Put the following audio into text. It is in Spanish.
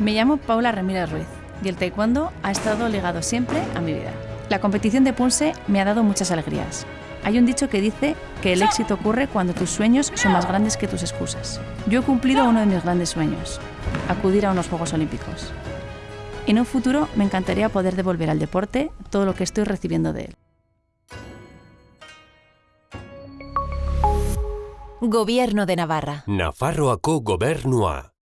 Me llamo Paula Ramírez Ruiz y el taekwondo ha estado ligado siempre a mi vida. La competición de Punse me ha dado muchas alegrías. Hay un dicho que dice que el éxito ocurre cuando tus sueños son más grandes que tus excusas. Yo he cumplido uno de mis grandes sueños, acudir a unos Juegos Olímpicos. En un futuro me encantaría poder devolver al deporte todo lo que estoy recibiendo de él. Gobierno de Navarra. Nafarroako gobernua.